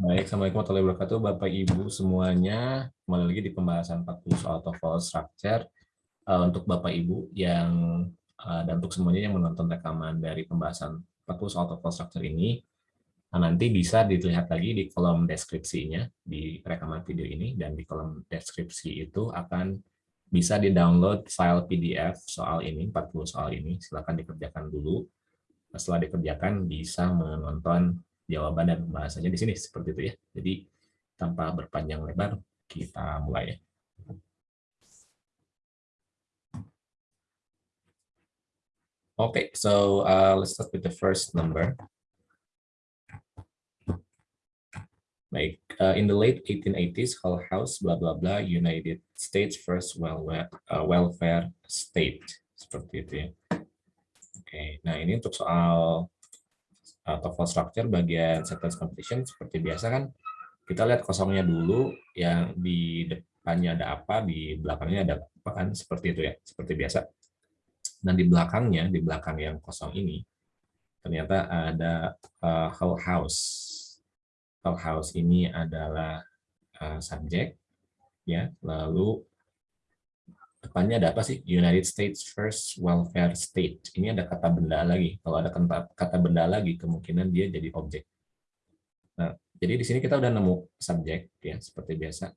Baik, Assalamualaikum warahmatullahi wabarakatuh, Bapak Ibu semuanya. Kembali lagi di pembahasan 40 soal TOEFL Structure. Uh, untuk Bapak Ibu yang uh, dan untuk semuanya yang menonton rekaman dari pembahasan 40 soal TOEFL Structure ini, nah, nanti bisa dilihat lagi di kolom deskripsinya di rekaman video ini dan di kolom deskripsi itu akan bisa di-download file PDF soal ini, 40 soal ini. Silakan dikerjakan dulu. Setelah dikerjakan bisa menonton jawaban dan bahasanya di sini seperti itu ya. Jadi tanpa berpanjang lebar kita mulai ya. Okay, so uh, let's start with the first number. Baik, uh, in the late 1880s, Hull House, blah blah blah, United States first welfare, uh, welfare state, seperti itu ya. Oke, okay, nah ini untuk soal TOEFL structure bagian sentence completion seperti biasa kan kita lihat kosongnya dulu yang di depannya ada apa di belakangnya ada apa kan seperti itu ya seperti biasa. Dan di belakangnya di belakang yang kosong ini ternyata ada uh, whole house. Whole house ini adalah uh, subjek ya lalu depannya ada apa sih? United States First Welfare State. Ini ada kata benda lagi. Kalau ada kata, kata benda lagi, kemungkinan dia jadi objek. Nah, jadi di sini kita udah nemu subjek, ya seperti biasa.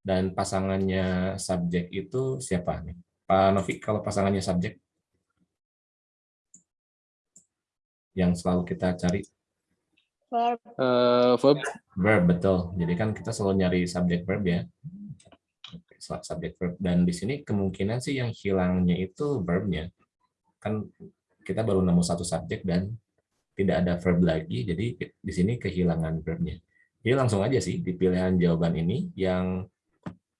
Dan pasangannya subjek itu siapa nih? Pak Novi, kalau pasangannya subjek? Yang selalu kita cari? Verb. Uh, verb. Verb, betul. Jadi kan kita selalu nyari subjek verb ya subjek verb. Dan di sini kemungkinan sih yang hilangnya itu verbnya. Kan kita baru nemu satu subjek dan tidak ada verb lagi jadi di sini kehilangan verbnya. Jadi langsung aja sih di pilihan jawaban ini yang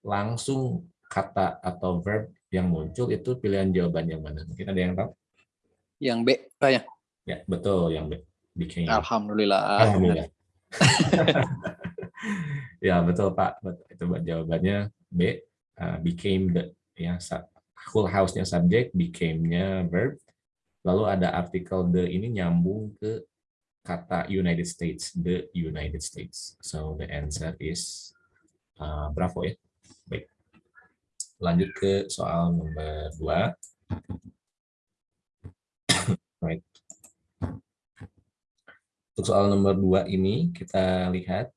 langsung kata atau verb yang muncul itu pilihan jawaban yang mana? Mungkin ada yang tahu? Yang B Pak ya ya betul yang B. Became Alhamdulillah. Alhamdulillah. Ya betul Pak. Itu jawabannya B Uh, became the ya whole house-nya subjek, became-nya verb. Lalu ada artikel the ini nyambung ke kata United States, the United States. So the answer is uh, bravo ya. Baik. Lanjut ke soal nomor dua. right. Untuk soal nomor dua ini kita lihat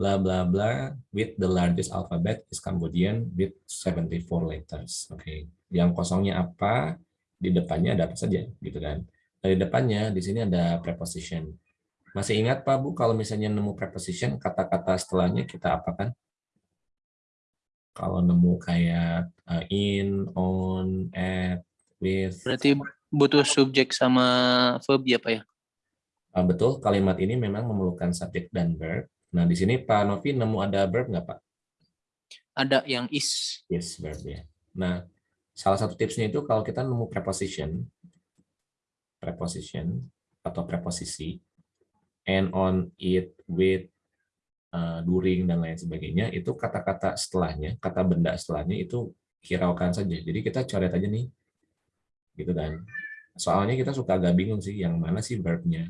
bla bla bla with the largest alphabet is Cambodian with 74 letters. Oke, okay. yang kosongnya apa? Di depannya ada apa saja, gitu kan? Dari depannya di sini ada preposition. Masih ingat Pak Bu kalau misalnya nemu preposition kata-kata setelahnya kita apakan? Kalau nemu kayak uh, in, on, at, with. Berarti butuh subjek sama verb ya Pak ya? Uh, betul, kalimat ini memang memerlukan subjek dan verb Nah, di sini Pak Novi nemu ada verb nggak, Pak? Ada yang is. Yes, verb ya. Nah, salah satu tipsnya itu kalau kita nemu preposition, preposition atau preposisi, and on, it, with, uh, during, dan lain sebagainya, itu kata-kata setelahnya, kata benda setelahnya itu hiraukan saja. Jadi kita coret aja nih. Gitu kan. Soalnya kita suka agak bingung sih, yang mana sih verbnya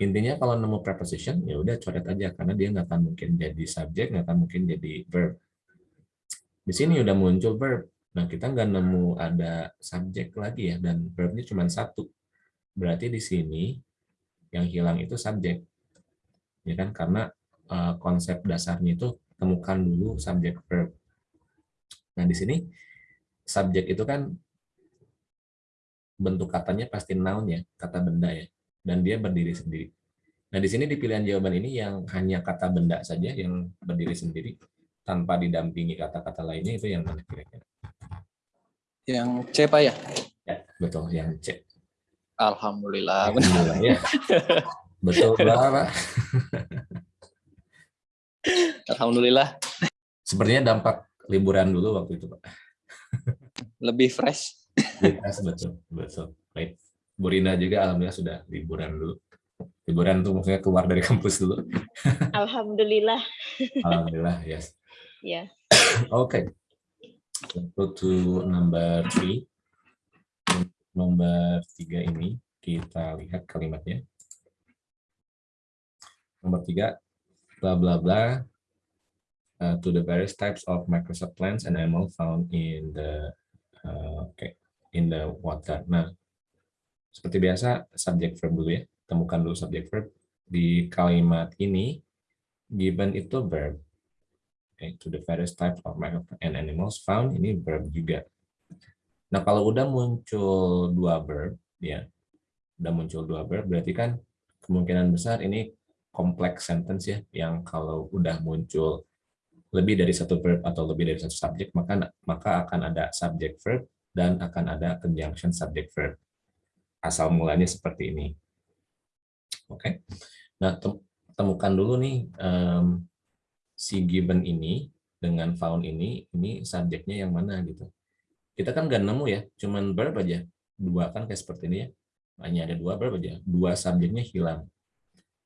intinya kalau nemu preposition ya udah coret aja karena dia nggak akan mungkin jadi subjek nggak akan mungkin jadi verb. Di sini udah muncul verb. Nah kita nggak nemu ada subjek lagi ya dan verbnya cuma satu. Berarti di sini yang hilang itu subjek ya kan? Karena uh, konsep dasarnya itu temukan dulu subjek verb. Nah di sini subjek itu kan bentuk katanya pasti noun ya kata benda ya dan dia berdiri sendiri. Nah, di sini di pilihan jawaban ini yang hanya kata benda saja yang berdiri sendiri tanpa didampingi kata-kata lainnya itu yang mana kira-kira? Yang C, Pak ya? Ya, betul, yang C. Alhamdulillah. Alhamdulillah ya. betul, Pak. Alhamdulillah. Sepertinya dampak liburan dulu waktu itu, Pak. Lebih fresh. Lebih fresh, betul. Betul. Baik. Bu Rina juga alhamdulillah sudah liburan dulu. Liburan tuh maksudnya keluar dari kampus dulu. Alhamdulillah. Alhamdulillah, yes. Yeah. okay. Go to number three. Nomor tiga ini kita lihat kalimatnya. Nomor tiga, bla bla bla uh, to the various types of Microsoft plants and animal found in the uh, okay, in the water. Nah, seperti biasa subject verb dulu ya. Temukan dulu subject verb di kalimat ini given itu verb. Okay, to the various types of and animals found ini verb juga. Nah, kalau udah muncul dua verb ya. Udah muncul dua verb berarti kan kemungkinan besar ini kompleks sentence ya yang kalau udah muncul lebih dari satu verb atau lebih dari satu subjek maka maka akan ada subject verb dan akan ada conjunction subject verb asal mulanya seperti ini oke okay. nah temukan dulu nih um, si given ini dengan found ini ini subjeknya yang mana gitu kita kan nggak nemu ya cuman verb aja dua kan kayak seperti ini ya hanya ada dua verb aja dua subjeknya hilang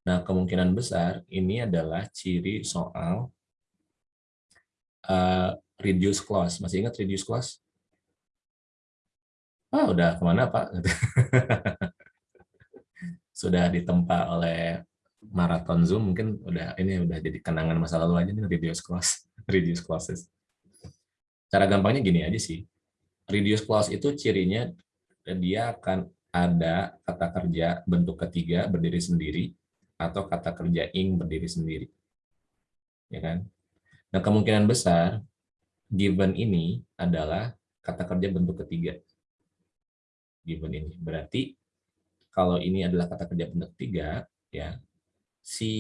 Nah, kemungkinan besar ini adalah ciri soal uh, reduce clause. Masih ingat reduce clause? Ah, udah ke mana Pak? Sudah ditempa oleh maraton Zoom, mungkin udah ini udah jadi kenangan masa lalu aja nih reduce clause, reduce clauses. Cara gampangnya gini aja sih. Reduce clause itu cirinya dia akan ada kata kerja bentuk ketiga berdiri sendiri atau kata kerja ing berdiri sendiri. Ya kan? Nah, kemungkinan besar given ini adalah kata kerja bentuk ketiga. Given ini. Berarti kalau ini adalah kata kerja bentuk ketiga, ya si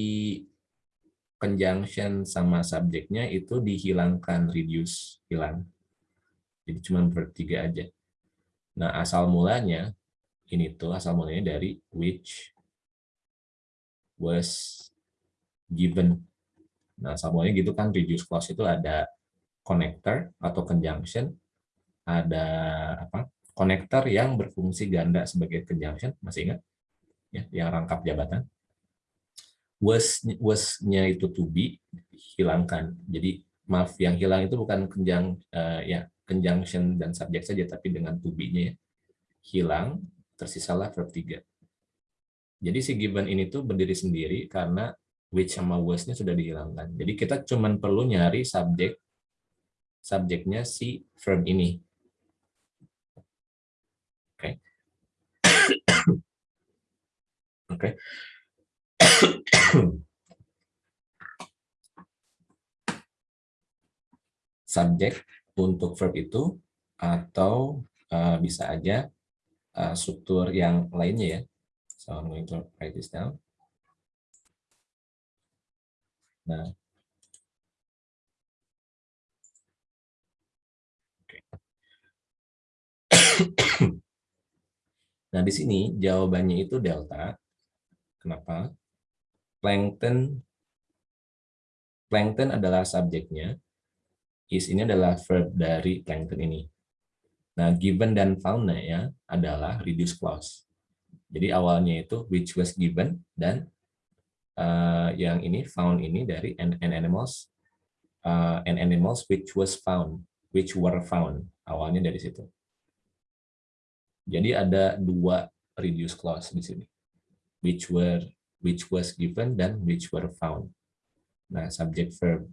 conjunction sama subjeknya itu dihilangkan, reduce, hilang. Jadi cuma bertiga aja. Nah, asal mulanya ini tuh asal mulanya dari which was given. Nah, semuanya gitu kan reduce clause itu ada connector atau conjunction, ada apa? Connector yang berfungsi ganda sebagai conjunction, masih ingat? Ya, yang rangkap jabatan. Was was-nya itu to be hilangkan. Jadi maaf yang hilang itu bukan kenjang uh, ya conjunction dan subjek saja tapi dengan to be-nya ya. Hilang, tersisalah verb 3. Jadi si given ini tuh berdiri sendiri karena which sama was-nya sudah dihilangkan. Jadi kita cuma perlu nyari subjek subjeknya si verb ini. Oke. Okay. Oke. Okay. subjek untuk verb itu atau uh, bisa aja uh, struktur yang lainnya ya So I'm going to write this down. Nah, nah di sini jawabannya itu delta. Kenapa? Plankton plankton adalah subjeknya. Is ini adalah verb dari plankton ini. Nah, given dan found ya adalah reduce clause. Jadi awalnya itu which was given dan uh, yang ini found ini dari an, an animals uh, an animals which was found, which were found. Awalnya dari situ. Jadi ada dua reduce clause di sini. Which were which was given dan which were found. Nah, subject verb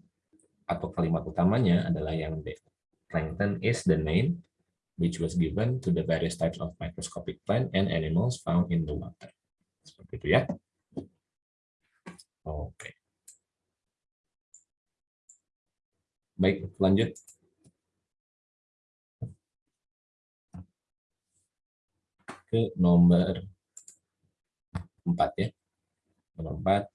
atau kalimat utamanya adalah yang D. Plankton is the name which was given to the various types of microscopic plant and animals found in the water. Seperti itu ya. Oke. Baik, lanjut. Ke nomor 4 ya. Nomor 4.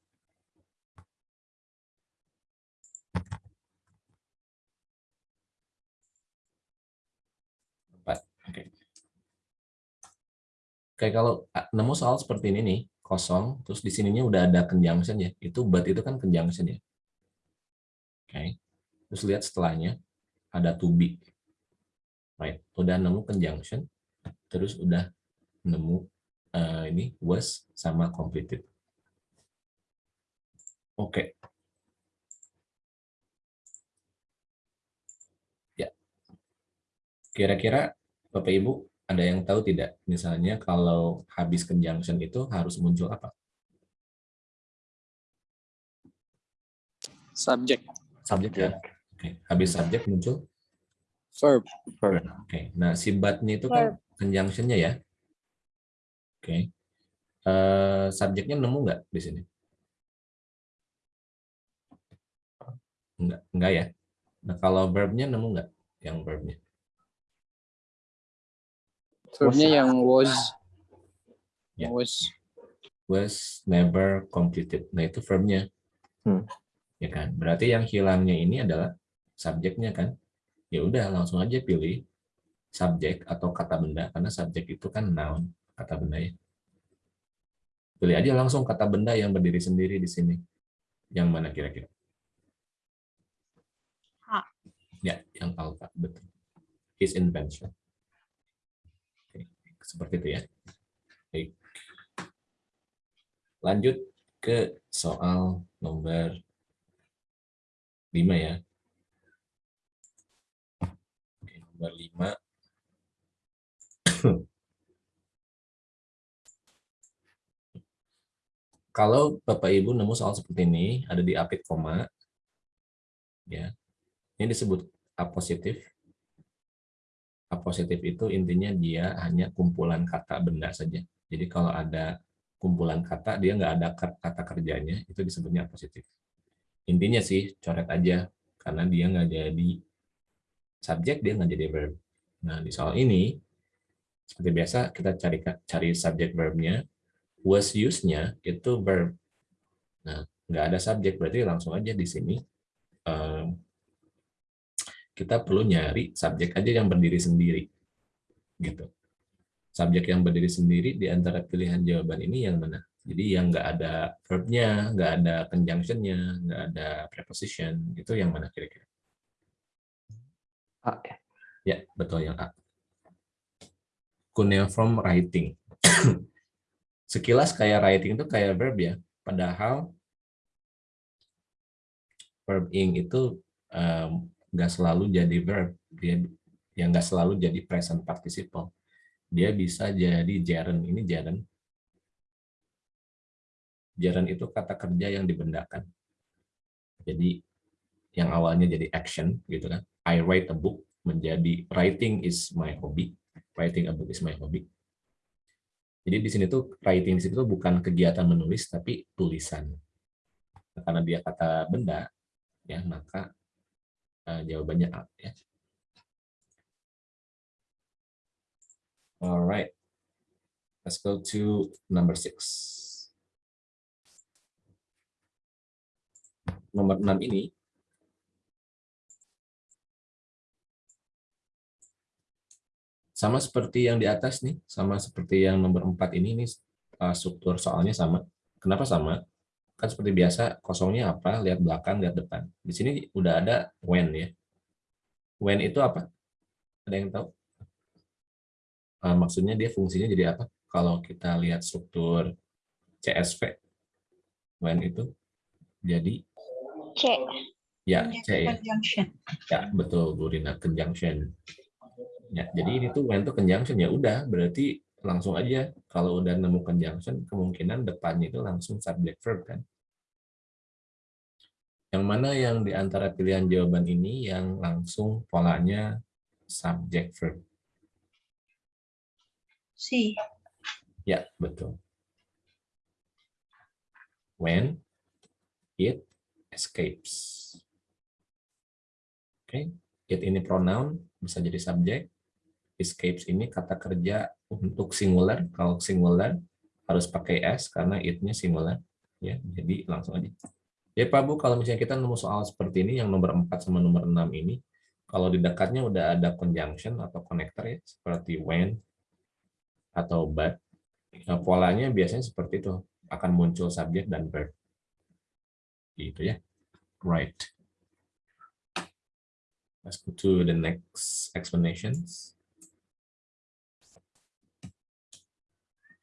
kayak kalau nemu soal seperti ini nih, kosong, terus di sininya udah ada conjunction ya, itu but itu kan conjunction ya. Oke, okay. terus lihat setelahnya, ada to be. Right, udah nemu conjunction, terus udah nemu uh, ini was sama completed. Oke. Okay. Ya. Kira-kira Bapak Ibu ada yang tahu tidak? Misalnya kalau habis conjunction itu harus muncul apa? Subject. Subjek ya. Oke, habis subjek muncul Verb. Oke, nah si but-nya itu kan conjunction-nya ya. Oke. Eh, subjeknya nemu nggak di sini? Enggak, enggak ya. Nah, kalau verb-nya nemu nggak yang verb-nya? Verbnya yang was. Ya. Was. Was never completed. Nah, itu verb-nya. Hmm. Ya kan? Berarti yang hilangnya ini adalah subjeknya kan? Ya udah, langsung aja pilih subjek atau kata benda karena subjek itu kan noun, kata benda ya. Pilih aja langsung kata benda yang berdiri sendiri di sini. Yang mana kira-kira? Ya, yang alpha, betul. His invention. Oke, seperti itu ya. Baik. Lanjut ke soal nomor 5 ya. Oke, nomor 5. Kalau Bapak Ibu nemu soal seperti ini, ada di apit koma, ya, ini disebut A positif. A positif itu intinya dia hanya kumpulan kata benda saja. Jadi kalau ada kumpulan kata, dia nggak ada kata kerjanya, itu disebutnya A positif. Intinya sih, coret aja, karena dia nggak jadi subjek, dia nggak jadi verb. Nah, di soal ini, seperti biasa, kita cari cari subjek verbnya, was use-nya itu verb. Nah, nggak ada subjek, berarti langsung aja di sini um, kita perlu nyari subjek aja yang berdiri sendiri. gitu. Subjek yang berdiri sendiri di antara pilihan jawaban ini yang mana? Jadi yang nggak ada verb-nya, nggak ada conjunction-nya, nggak ada preposition, itu yang mana kira-kira? A, ya. Ya, betul yang A. Cuneiform writing. Sekilas kayak writing itu kayak verb ya, padahal verb ing itu um, nggak selalu jadi verb, dia yang nggak selalu jadi present participle. Dia bisa jadi gerund. Ini gerund. Gerund itu kata kerja yang dibendakan. Jadi yang awalnya jadi action gitu kan. I write a book menjadi writing is my hobby. Writing a book is my hobby. Jadi di sini tuh writing di situ bukan kegiatan menulis tapi tulisan. Karena dia kata benda, ya maka uh, jawabannya A. Ya. Alright, let's go to number six. Nomor enam ini sama seperti yang di atas nih, sama seperti yang nomor 4 ini, ini uh, struktur soalnya sama. Kenapa sama? Kan seperti biasa, kosongnya apa? Lihat belakang, lihat depan. Di sini udah ada when ya. When itu apa? Ada yang tahu? Uh, maksudnya dia fungsinya jadi apa? Kalau kita lihat struktur CSV, when itu jadi C. ya C ya. Conjunction. Ya, betul Bu Rina, conjunction. Ya, jadi ini tuh when tuh conjunction ya udah berarti langsung aja kalau udah nemu conjunction kemungkinan depannya itu langsung subject verb kan. Yang mana yang di antara pilihan jawaban ini yang langsung polanya subject verb? C. Ya, betul. When it escapes. Oke, okay. it ini pronoun bisa jadi subjek. Escapes ini kata kerja untuk singular. Kalau singular harus pakai s karena it-nya singular. Ya, jadi langsung aja. Ya Pak Bu, kalau misalnya kita nemu soal seperti ini yang nomor 4 sama nomor 6 ini, kalau di dekatnya udah ada conjunction atau connector ya, seperti when atau but, nah, polanya biasanya seperti itu, akan muncul subjek dan verb. Gitu ya. Right. Let's go to the next explanations.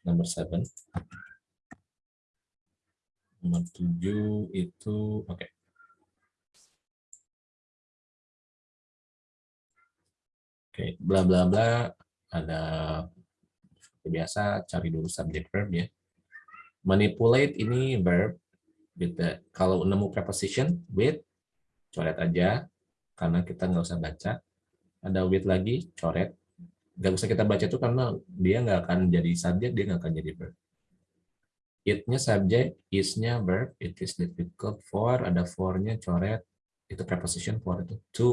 Number seven. Nomor tujuh itu, oke. Okay. Oke, okay, bla bla bla, ada seperti biasa cari dulu subject verb ya. Manipulate ini verb, with the kalau nemu preposition with coret aja karena kita nggak usah baca ada with lagi coret nggak usah kita baca itu karena dia nggak akan jadi subjek dia nggak akan jadi verb. It-nya subjek is-nya verb. It is difficult for ada for-nya coret. Itu preposition for itu. To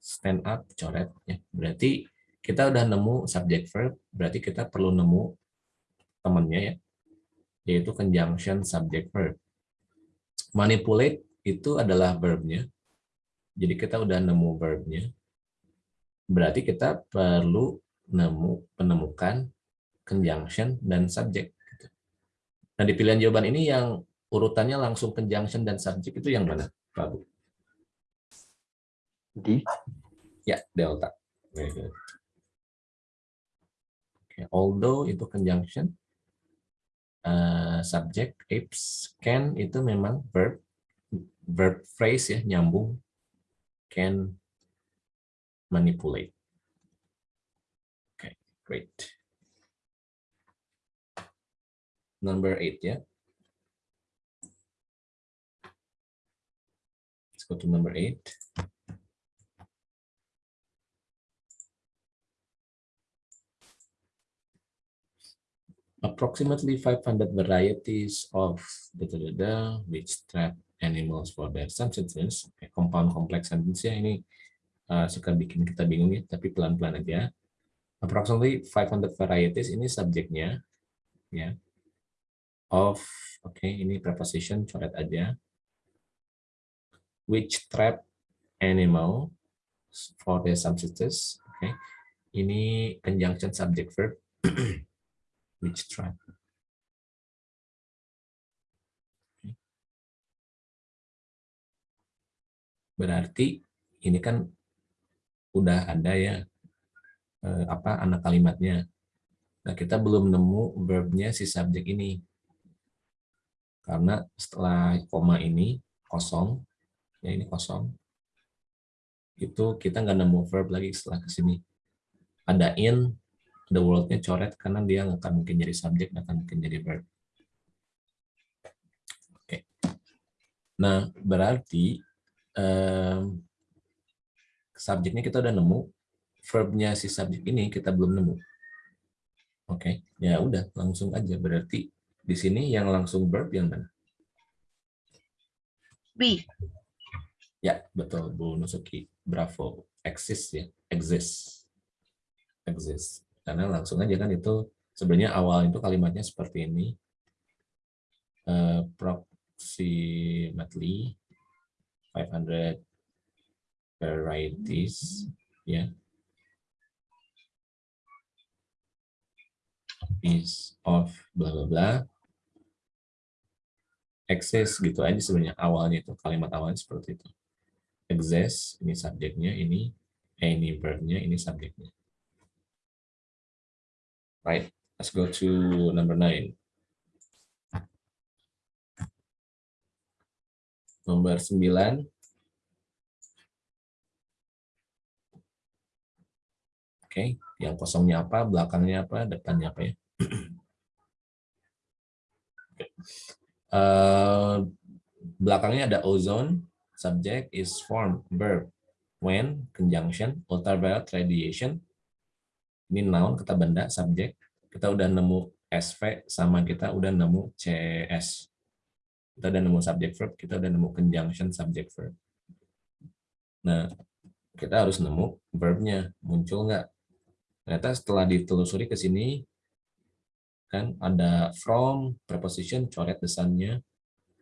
stand up coret ya berarti kita udah nemu subject verb berarti kita perlu nemu temannya ya yaitu conjunction subject verb. Manipulate itu adalah verbnya. Jadi kita udah nemu verbnya berarti kita perlu nemu penemukan conjunction dan subject gitu. nah di pilihan jawaban ini yang urutannya langsung conjunction dan subject itu yang mana Pak Bu? di Ya, delta. Okay, although itu conjunction, uh, subject, apes, can itu memang verb, verb phrase ya, nyambung, can manipulate. Okay, great. Number eight yeah? Let's go to number eight. approximately 500 varieties of da, da, da, da, which trap animals for their subsistence. Okay, compound complex sentence ya ini uh, suka bikin kita bingung ya, tapi pelan-pelan aja. Approximately 500 varieties ini subjeknya ya. Of oke okay, ini preposition coret aja. Which trap animal for their subsistence. Oke. Okay. Ini conjunction subject verb which tribe. Berarti ini kan udah ada ya eh, apa anak kalimatnya. Nah, kita belum nemu verbnya si subjek ini. Karena setelah koma ini kosong, ya ini kosong, itu kita nggak nemu verb lagi setelah ke sini. Ada in, the world-nya coret karena dia nggak akan mungkin jadi subjek, nggak akan mungkin jadi verb. Oke. Nah, berarti um, subjeknya kita udah nemu, verbnya si subjek ini kita belum nemu. Oke, ya udah langsung aja. Berarti di sini yang langsung verb yang mana? B. Ya, betul Bu Nusuki. Bravo. Exist ya, exist. Exist karena langsung aja kan itu sebenarnya awal itu kalimatnya seperti ini uh, approximately 500 varieties ya yeah. is of bla bla bla access gitu aja sebenarnya awalnya itu kalimat awalnya seperti itu exist ini subjeknya ini any verbnya ini subjeknya Right, let's go to number nine. Nomor sembilan. Oke, yang kosongnya apa, belakangnya apa, depannya apa ya? uh, belakangnya ada ozone, subject is formed, verb, when, conjunction, ultraviolet radiation, ini noun kata benda subjek kita udah nemu SV sama kita udah nemu CS kita udah nemu subject verb kita udah nemu conjunction subject verb. Nah kita harus nemu verbnya. Muncul nggak ternyata setelah ditelusuri ke sini kan ada from preposition coret desannya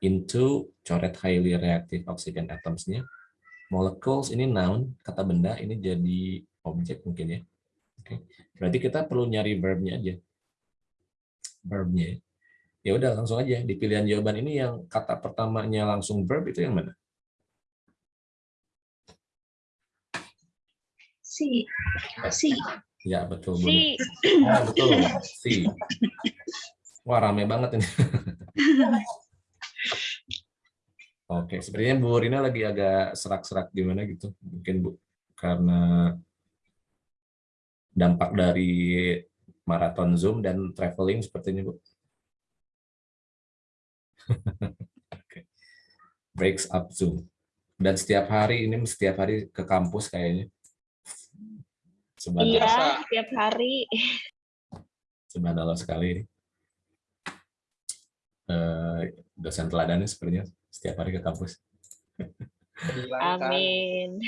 into coret highly reactive oxygen atomsnya molecules ini noun kata benda ini jadi objek mungkin ya Oke. Berarti kita perlu nyari verbnya aja. Verbnya. Ya udah langsung aja di pilihan jawaban ini yang kata pertamanya langsung verb itu yang mana? Si. Si. Ya betul. Si. Ah, betul. Si. Wah rame banget ini. Oke, sepertinya Bu Rina lagi agak serak-serak gimana gitu. Mungkin Bu karena dampak dari maraton Zoom dan traveling seperti ini, Bu? Oke. breaks up Zoom. Dan setiap hari ini setiap hari ke kampus kayaknya. Subhanallah, Iya, tiap hari. subhanallah sekali. Eh, dosen teladannya sepertinya setiap hari ke kampus. Amin.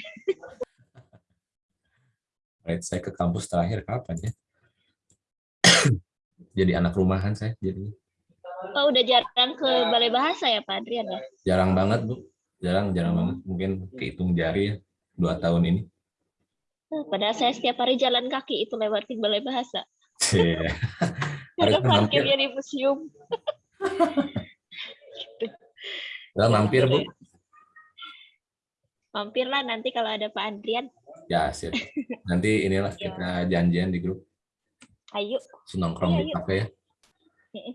Right, saya ke kampus terakhir kapan ya? jadi anak rumahan saya jadi Oh, udah jarang ke Balai Bahasa ya, Pak Adrian ya? jarang banget bu jarang jarang banget mungkin kehitung jari ya dua tahun ini Padahal saya setiap hari jalan kaki itu lewatin Balai Bahasa. Harusnya mampir, parkirnya di museum. Padahal mampir bu Mampirlah nanti kalau ada Pak Adrian. ya sip nanti inilah Iya. kita janjian di grup Ayo. nongkrong di Iya, iya. kafe ya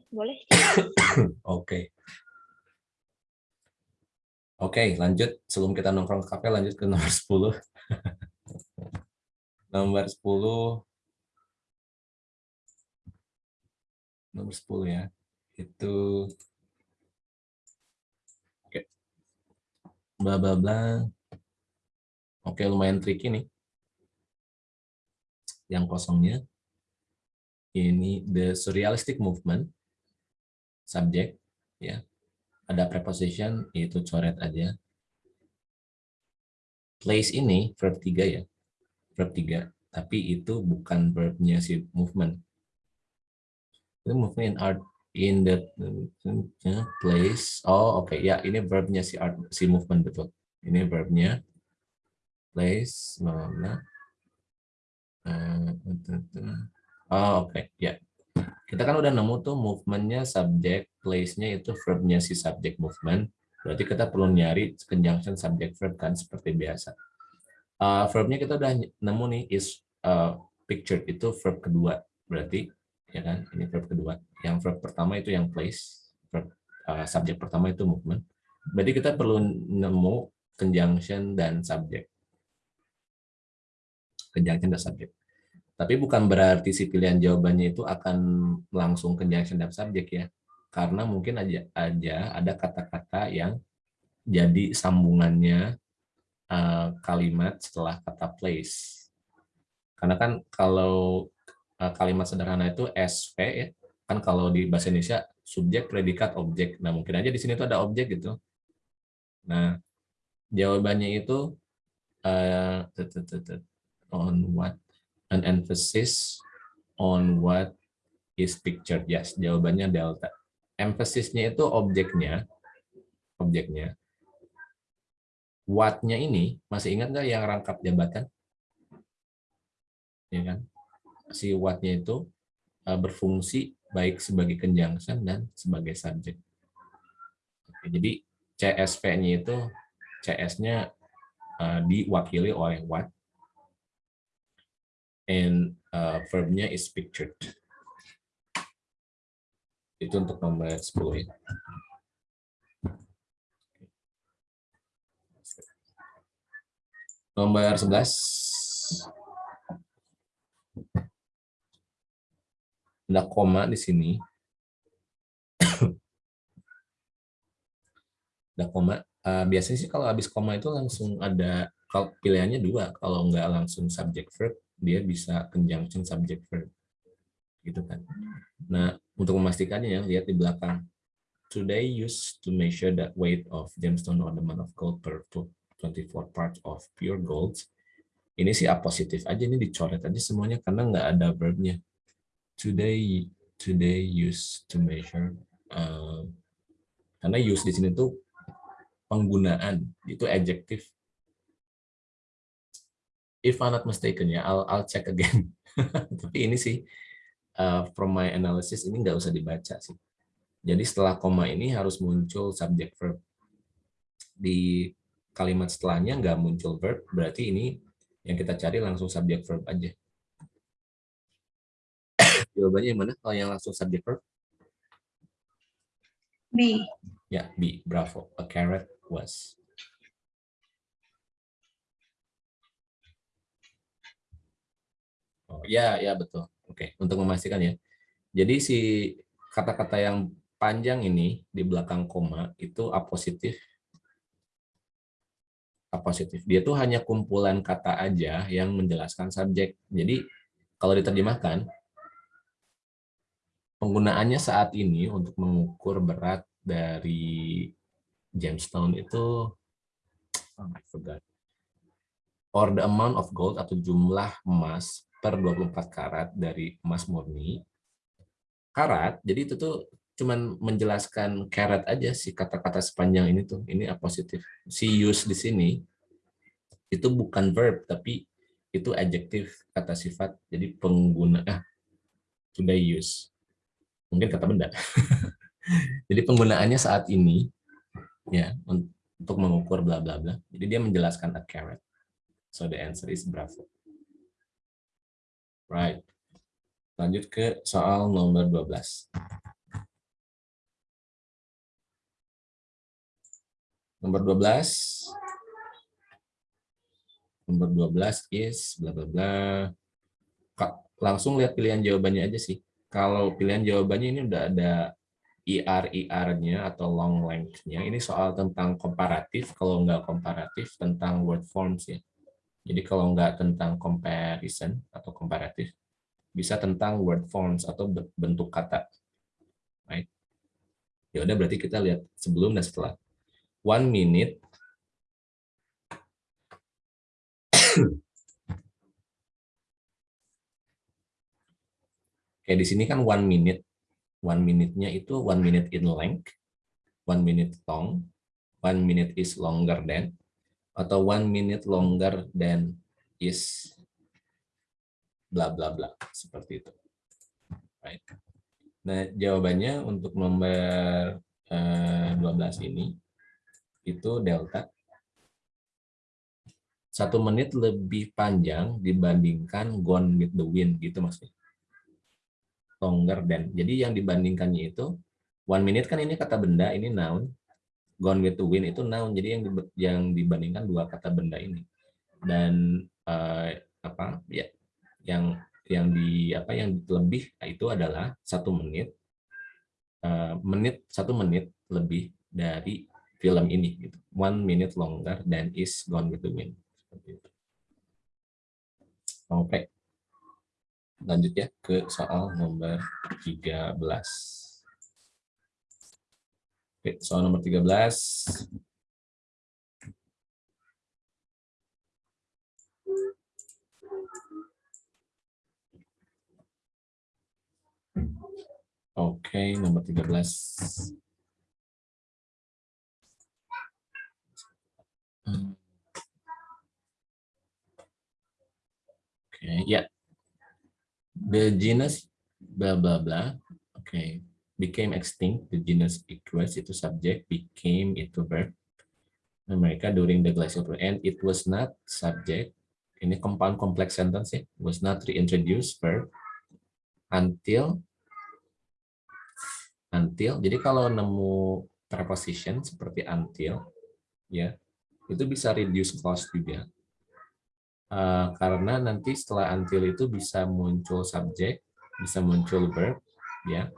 Boleh. oke oke lanjut sebelum kita nongkrong ke kafe lanjut ke nomor 10 nomor 10 nomor 10 ya. Itu. Oke. Bla bla bla. Oke lumayan tricky nih. Yang kosongnya. Ini the surrealistic movement. Subject ya. Ada preposition itu coret aja. Place ini verb 3 ya verb 3 tapi itu bukan verbnya si movement. Itu movement in art in the uh, place. Oh oke ya ini verbnya si art si movement betul. Ini verbnya place mana? Oh oke ya. Kita kan udah nemu tuh movementnya subject place-nya itu verbnya si subject movement. Berarti kita perlu nyari conjunction subject verb kan seperti biasa Uh, verbnya kita udah nemu nih is uh, pictured itu verb kedua berarti ya kan? Ini verb kedua. Yang verb pertama itu yang place verb uh, subjek pertama itu movement. Berarti kita perlu nemu conjunction dan subject conjunction dan subject tapi bukan berarti si pilihan jawabannya itu akan langsung conjunction dan subject ya. Karena mungkin aja aja ada kata-kata yang jadi sambungannya uh, kalimat setelah kata place. Karena kan kalau uh, kalimat sederhana itu SV ya kan kalau di bahasa Indonesia subjek predikat objek. Nah mungkin aja di sini tuh ada objek gitu. Nah jawabannya itu tut, on what? An emphasis on what is pictured. Yes jawabannya delta. Emphasisnya itu objeknya objeknya what-nya ini masih ingat nggak yang rangkap jabatan? Ya kan? Si what-nya itu uh, berfungsi baik sebagai conjunction dan sebagai subjek. Jadi CSV-nya itu CS-nya uh, diwakili oleh what and uh, verb-nya is pictured. Itu untuk nomor 10 ya. Nomor 11. Ada koma di sini. Ada koma. Uh, biasanya sih kalau habis koma itu langsung ada kalau pilihannya dua. Kalau nggak langsung subject verb, dia bisa conjunction subject verb. Gitu kan. Nah, untuk memastikannya ya, lihat di belakang. Today used to measure the weight of gemstone ornament of gold per 24 parts of pure gold. Ini sih A positif aja, ini dicoret aja semuanya karena nggak ada verbnya. Today, today used to measure. Uh, karena use di sini tuh penggunaan, itu adjective. If I'm not mistaken ya, I'll, I'll check again. Tapi ini sih, uh, from my analysis, ini nggak usah dibaca sih. Jadi setelah koma ini harus muncul subject verb. Di kalimat setelahnya nggak muncul verb, berarti ini yang kita cari langsung subject verb aja. Jawabannya yang mana kalau yang langsung subject verb? B. Ya, B. Bravo. A carrot was. Oh, ya, ya betul. Oke, untuk memastikan ya. Jadi si kata-kata yang panjang ini di belakang koma itu A positif Appositive. Dia tuh hanya kumpulan kata aja yang menjelaskan subjek. Jadi kalau diterjemahkan, penggunaannya saat ini untuk mengukur berat dari gemstone itu oh. Or the amount of gold atau jumlah emas per 24 karat dari emas murni. Karat, jadi itu tuh cuman menjelaskan karat aja sih kata-kata sepanjang ini tuh. Ini positif. Si use di sini itu bukan verb tapi itu adjektif kata sifat. Jadi pengguna ah sudah use. Mungkin kata benda. Jadi penggunaannya saat ini ya untuk mengukur bla bla bla. Jadi dia menjelaskan a carrot. So the answer is bravo. Right. Lanjut ke soal nomor 12. Nomor 12. Nomor 12 is bla bla bla. Langsung lihat pilihan jawabannya aja sih. Kalau pilihan jawabannya ini udah ada IR-IR-nya atau long length-nya. Ini soal tentang komparatif. Kalau nggak komparatif, tentang word forms ya. Jadi kalau nggak tentang comparison atau komparatif, bisa tentang word forms atau bentuk kata. Right? Ya udah berarti kita lihat sebelum dan setelah. One minute. Oke, di sini kan one minute. One minute-nya itu one minute in length, one minute long, one minute is longer than, atau one minute longer than is bla bla bla seperti itu. Right. Nah, jawabannya untuk nomor eh, 12 ini itu delta satu menit lebih panjang dibandingkan gone with the wind gitu maksudnya longer than jadi yang dibandingkannya itu one minute kan ini kata benda ini noun Gone with the Wind itu noun. Jadi yang yang dibandingkan dua kata benda ini. Dan uh, apa ya yang yang di apa yang lebih itu adalah satu menit uh, menit satu menit lebih dari film ini gitu. one minute longer than is gone with the wind seperti itu oke lanjut ya ke soal nomor 13 Oke, soal nomor 13. Oke, nomor 13. Oke, ya. The genus bla bla bla. Oke became extinct, the genus Equus itu subject, became itu verb. Amerika during the glacial period, and it was not subject. Ini compound complex sentence ya, was not reintroduced verb until until. Jadi kalau nemu preposition seperti until, ya itu bisa reduce clause juga. Uh, karena nanti setelah until itu bisa muncul subject, bisa muncul verb, ya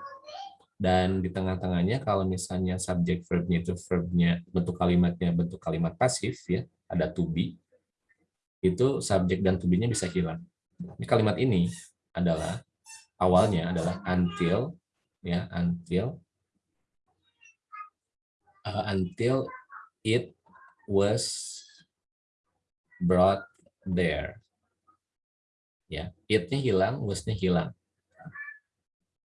dan di tengah-tengahnya kalau misalnya subjek verbnya itu verbnya bentuk kalimatnya bentuk kalimat pasif ya ada to be itu subjek dan to be-nya bisa hilang. Ini kalimat ini adalah awalnya adalah until ya until uh, until it was brought there. Ya, it-nya hilang, was-nya hilang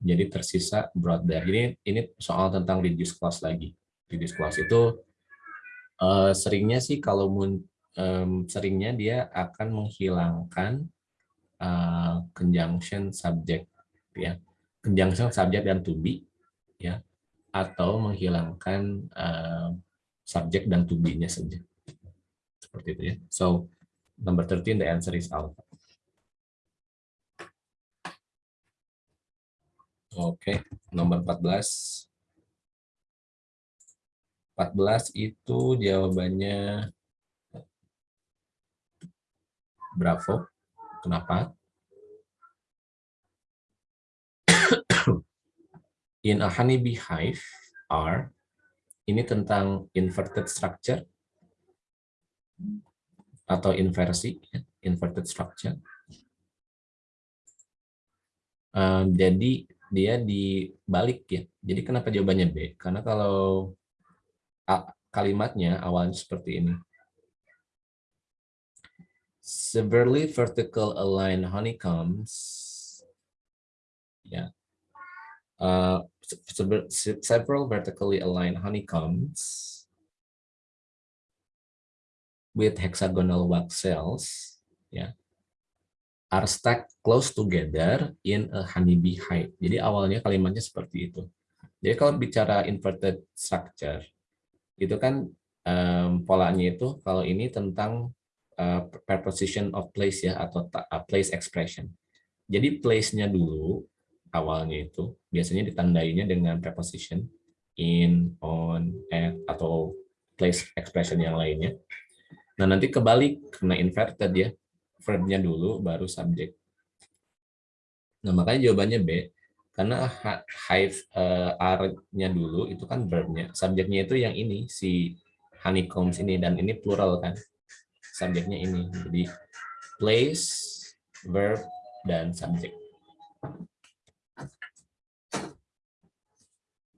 jadi tersisa brought there. Ini ini soal tentang reduce clause lagi. Reduce clause itu uh, seringnya sih kalau mun, um, seringnya dia akan menghilangkan uh, conjunction subject ya. Conjunction subject dan to be ya atau menghilangkan uh, subjek dan to be-nya saja. Seperti itu ya. So number 13 the answer is alpha. Oke, nomor 14. 14 itu jawabannya Bravo. Kenapa? In a honeybee hive are ini tentang inverted structure. atau inversi, ya, inverted structure. Um, jadi dia dibalik ya. Jadi kenapa jawabannya B? Karena kalau a- kalimatnya awalnya seperti ini. Severely vertical aligned honeycombs ya. Uh, several vertically aligned honeycombs with hexagonal wax cells ya are stacked close together in a honeybee hive. Jadi awalnya kalimatnya seperti itu. Jadi kalau bicara inverted structure, itu kan em, polanya itu kalau ini tentang uh, preposition of place ya atau ta- place expression. Jadi place-nya dulu awalnya itu biasanya ditandainya dengan preposition in, on, at atau place expression yang lainnya. Nah nanti kebalik kena inverted ya verbnya dulu baru subjek. Nah makanya jawabannya B karena hive eh, are-nya dulu itu kan verbnya, subjeknya itu yang ini si honeycombs ini dan ini plural kan, subjeknya ini. Jadi place, verb dan subjek.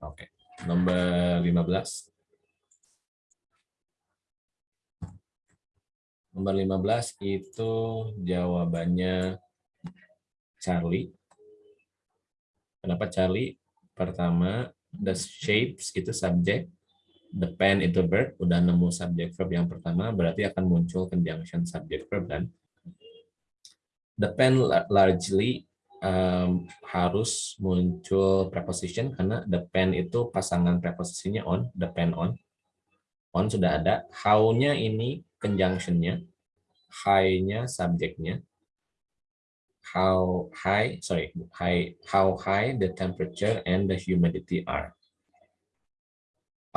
Oke, nomor 15. Nomor 15 itu jawabannya Charlie. Kenapa Charlie? Pertama, the shapes itu subjek, the pen itu verb, udah nemu subjek verb yang pertama, berarti akan muncul conjunction subject verb dan the pen la- largely um, harus muncul preposition karena the pen itu pasangan preposisinya on, the pen on. On sudah ada, how-nya ini conjunction-nya, high-nya subjeknya, how high, sorry, high, how high the temperature and the humidity are.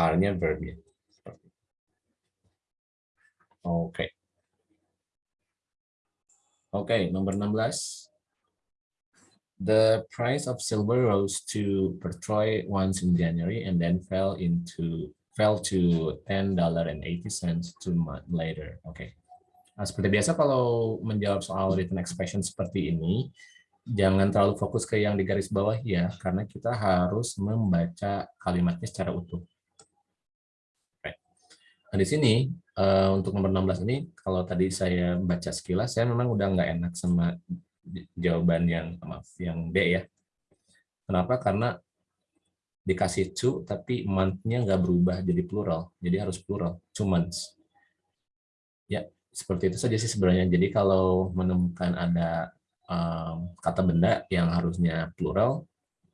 Are-nya verbnya. Oke. Oke, nomor 16. The price of silver rose to per troy once in January and then fell into fell to ten dollar and eighty cents two month later. Oke. Nah, seperti biasa kalau menjawab soal written expression seperti ini, jangan terlalu fokus ke yang di garis bawah ya, karena kita harus membaca kalimatnya secara utuh. Oke. Nah, di sini eh, untuk nomor 16 ini, kalau tadi saya baca sekilas, saya memang udah nggak enak sama jawaban yang maaf yang D ya. Kenapa? Karena dikasih to tapi month-nya nggak berubah jadi plural, jadi harus plural, two. Ya, seperti itu saja sih sebenarnya. Jadi kalau menemukan ada um, kata benda yang harusnya plural,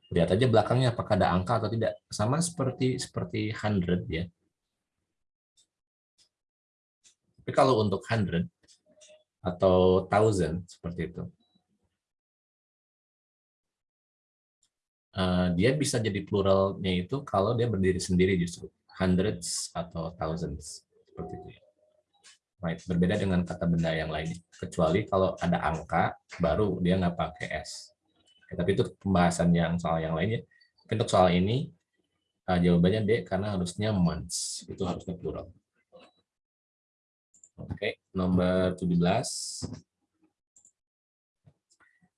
lihat aja belakangnya apakah ada angka atau tidak. Sama seperti seperti hundred ya. Tapi kalau untuk hundred atau thousand seperti itu, uh, dia bisa jadi pluralnya itu kalau dia berdiri sendiri justru hundreds atau thousands seperti itu. ya. Right, berbeda dengan kata benda yang lain. Kecuali kalau ada angka, baru dia nggak pakai s. Oke, tapi itu pembahasan yang soal yang lainnya. Untuk soal ini uh, jawabannya D karena harusnya months itu harusnya plural. Oke, nomor 17.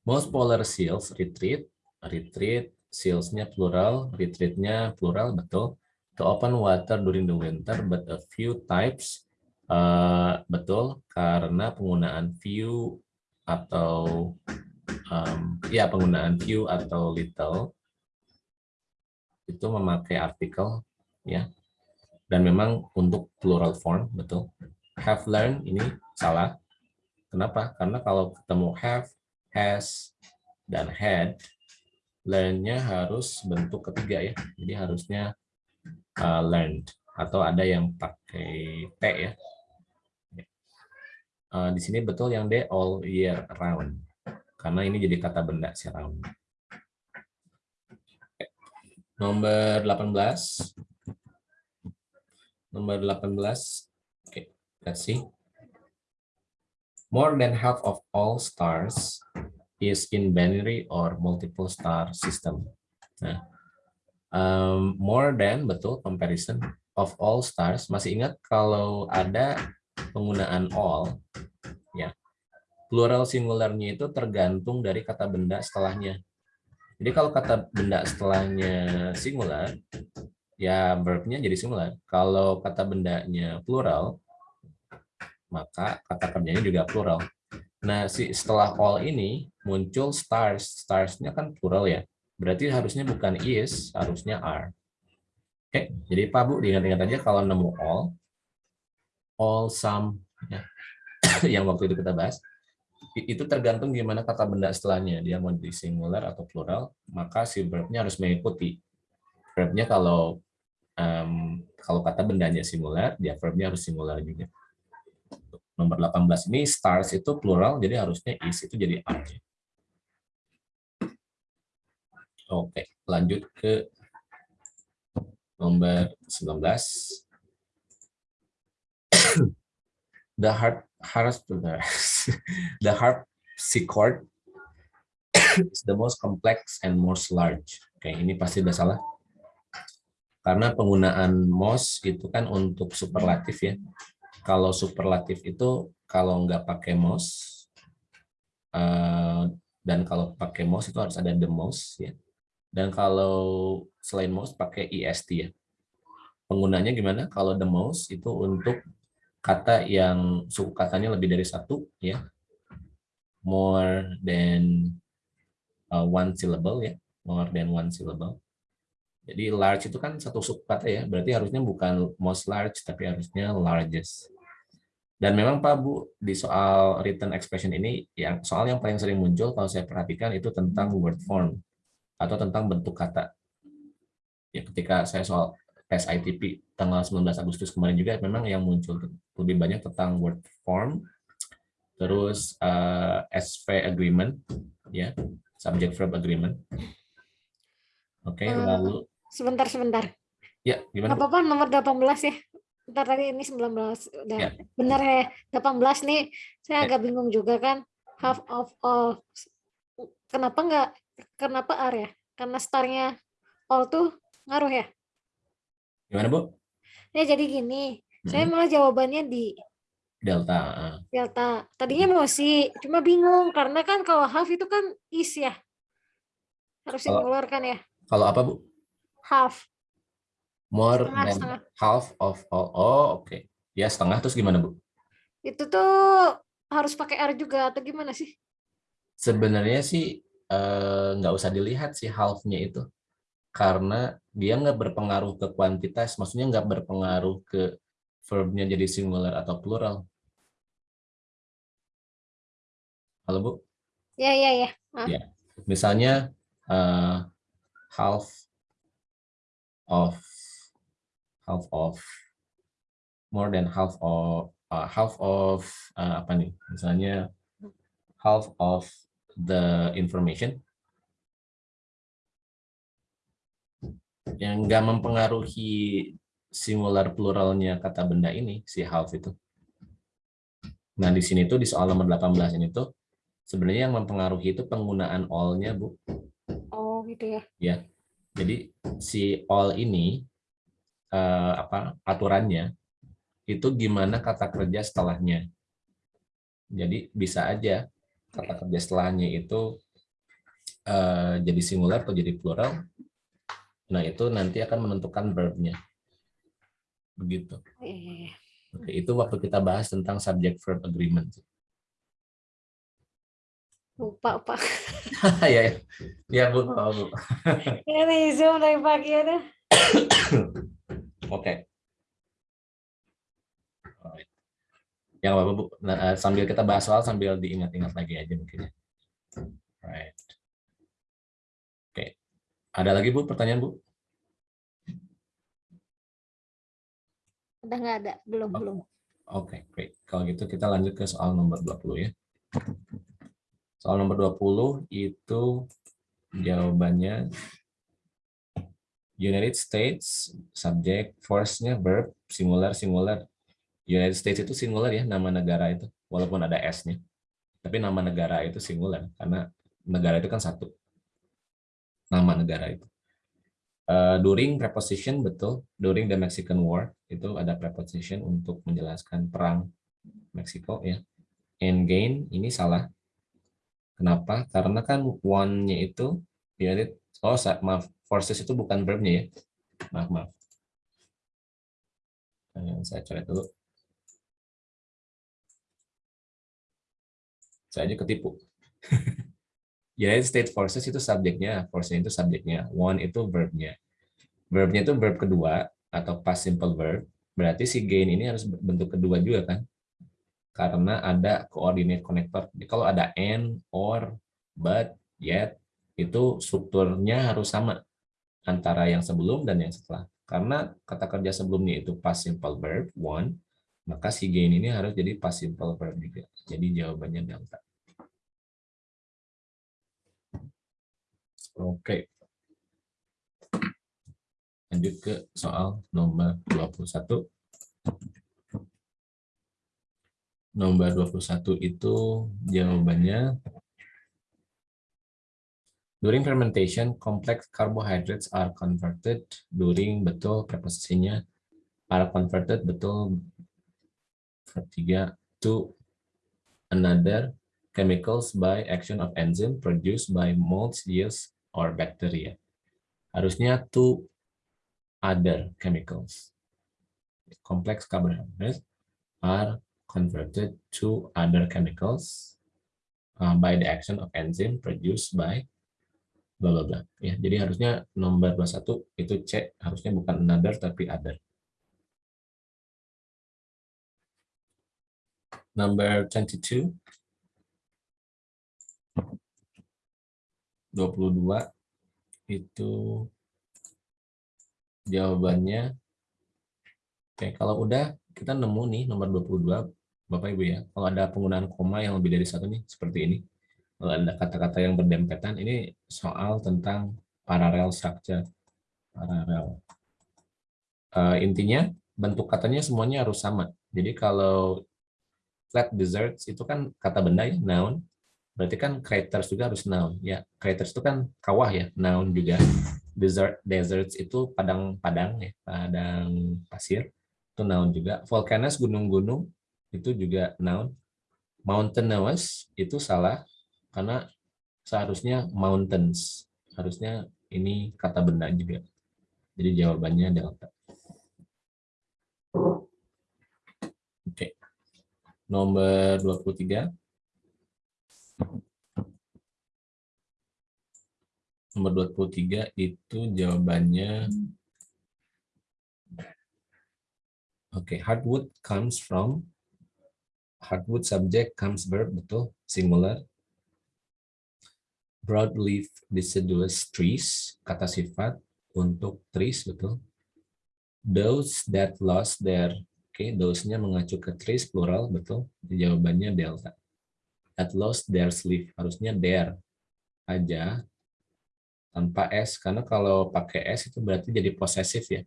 Most polar seals retreat, retreat, seals-nya plural, retreat-nya plural, betul. To open water during the winter, but a few types, uh, betul, karena penggunaan few atau, um, ya penggunaan few atau little, itu memakai artikel, ya. Dan memang untuk plural form, betul. Have learned, ini salah. Kenapa? Karena kalau ketemu have, has, dan had, learn-nya harus bentuk ketiga ya. Jadi harusnya uh, learned atau ada yang pakai T ya. Uh, di sini betul yang D all year round. Karena ini jadi kata benda si round. Nomor 18. Nomor 18. Oke, let's see. More than half of all stars is in binary or multiple star system. Nah, um, more than betul comparison of all stars. Masih ingat kalau ada penggunaan all, ya plural singularnya itu tergantung dari kata benda setelahnya. Jadi kalau kata benda setelahnya singular, ya verbnya jadi singular. Kalau kata bendanya plural, maka kata kerjanya juga plural. Nah, si setelah all ini muncul stars. Starsnya kan plural ya. Berarti harusnya bukan is, harusnya are. Oke, jadi Pak Bu diingat-ingat aja kalau nemu all, all, some, ya, yang waktu itu kita bahas, itu tergantung gimana kata benda setelahnya. Dia mau di singular atau plural, maka si verbnya harus mengikuti. Verbnya kalau um, kalau kata bendanya singular, dia verbnya harus singular juga. Nomor 18 ini stars itu plural, jadi harusnya is itu jadi are. Oke, lanjut ke nomor 19. the harp the harpsichord is the most complex and most large. Oke, ini pasti udah salah. Karena penggunaan most itu kan untuk superlatif ya. Kalau superlatif itu kalau nggak pakai most uh, dan kalau pakai most itu harus ada the most ya. Dan kalau selain most pakai est ya. Penggunanya gimana? Kalau the most itu untuk kata yang suku katanya lebih dari satu ya. More than uh, one syllable ya. More than one syllable. Jadi large itu kan satu suku kata ya. Berarti harusnya bukan most large tapi harusnya largest. Dan memang Pak Bu di soal written expression ini yang soal yang paling sering muncul kalau saya perhatikan itu tentang word form atau tentang bentuk kata. Ya, ketika saya soal tes ITP tanggal 19 Agustus kemarin juga memang yang muncul lebih banyak tentang word form, terus uh, eh, SV agreement, ya subject verb agreement. Oke, okay, uh, eh, lalu sebentar sebentar. Ya, gimana? Apa apa nomor 18 ya? Ntar tadi ini 19 udah ya. benar ya 18 nih saya ya. agak bingung juga kan half of all kenapa enggak Kenapa R ya? Karena starnya all tuh ngaruh ya? Gimana, Bu? Ya jadi gini, hmm. saya malah jawabannya di delta. Delta. Tadinya mau sih, cuma bingung karena kan kalau half itu kan is ya. Harus mengeluarkan ya. Kalau apa, Bu? Half. More setengah, than setengah. half of all. Oh, oke. Okay. Ya, setengah terus gimana, Bu? Itu tuh harus pakai R juga atau gimana sih? Sebenarnya sih Eh, nggak usah dilihat sih half-nya itu karena dia nggak berpengaruh ke kuantitas maksudnya nggak berpengaruh ke verbnya jadi singular atau plural halo bu ya ya ya ya misalnya uh, half of half of more than half of uh, half of uh, apa nih misalnya half of the information yang nggak mempengaruhi singular pluralnya kata benda ini si half itu. Nah di sini tuh di soal nomor 18 ini tuh sebenarnya yang mempengaruhi itu penggunaan all-nya bu. Oh gitu ya. Ya, jadi si all ini uh, apa aturannya itu gimana kata kerja setelahnya. Jadi bisa aja kata kerja setelahnya itu uh, jadi singular atau jadi plural, nah itu nanti akan menentukan verbnya. Begitu. Oke, itu waktu kita bahas tentang subject verb agreement. Lupa, Pak. ya, ya. Ya, Bu. Oh, Bu. Ini Zoom dari pagi ada. Oke. yang apa bu. Nah, eh, sambil kita bahas soal sambil diingat-ingat lagi aja mungkin ya. Right oke. Okay. ada lagi bu pertanyaan bu? Udah nggak ada. Belum oh. belum. Oke okay, great. Kalau gitu kita lanjut ke soal nomor 20 ya. Soal nomor 20 itu jawabannya United States subject force-nya verb singular singular United States itu singular ya nama negara itu walaupun ada s-nya tapi nama negara itu singular karena negara itu kan satu nama negara itu uh, during preposition betul during the Mexican War itu ada preposition untuk menjelaskan perang Meksiko ya. And gain ini salah. Kenapa? Karena kan one-nya itu United oh maaf forces itu bukan verbnya ya. Maaf maaf. Saya coret dulu. Saya aja ketipu. United States Forces itu subjeknya, forces itu subjeknya, one itu verbnya. Verbnya itu verb kedua atau past simple verb, berarti si gain ini harus bentuk kedua juga kan? Karena ada coordinate connector. Jadi kalau ada and, or, but, yet, itu strukturnya harus sama antara yang sebelum dan yang setelah. Karena kata kerja sebelumnya itu past simple verb, one, maka si gain ini harus jadi past simple verb juga. Jadi jawabannya delta. Oke. Lanjut ke soal nomor 21. Nomor 21 itu jawabannya During fermentation, complex carbohydrates are converted during betul preposisinya are converted betul ketiga to another chemicals by action of enzyme produced by molds, yeast, or bacteria. Harusnya to other chemicals. Complex carbohydrates are converted to other chemicals uh, by the action of enzyme produced by bla bla bla. Ya jadi harusnya nomor 21 itu C harusnya bukan another tapi other. Number 22 22 itu jawabannya oke kalau udah kita nemu nih nomor 22 Bapak Ibu ya. Kalau ada penggunaan koma yang lebih dari satu nih seperti ini ada kata-kata yang berdempetan ini soal tentang parallel structure parallel uh, intinya bentuk katanya semuanya harus sama. Jadi kalau flat desserts itu kan kata benda ya noun. Berarti kan craters juga harus noun. Ya craters itu kan kawah ya noun juga. Desert deserts itu padang-padang ya padang pasir. Itu noun juga. Volcanoes gunung-gunung itu juga noun. Mountainous itu salah karena seharusnya mountains. Harusnya ini kata benda juga. Jadi jawabannya delta oke. Nomor 23 Nomor 23 itu jawabannya Oke, okay, hardwood comes from hardwood subject comes verb betul? Singular. Broadleaf deciduous trees kata sifat untuk trees betul. Those that lost their oke okay, those-nya mengacu ke trees plural betul. Jawabannya delta that lost their sleeve. Harusnya there aja tanpa s karena kalau pakai s itu berarti jadi posesif ya.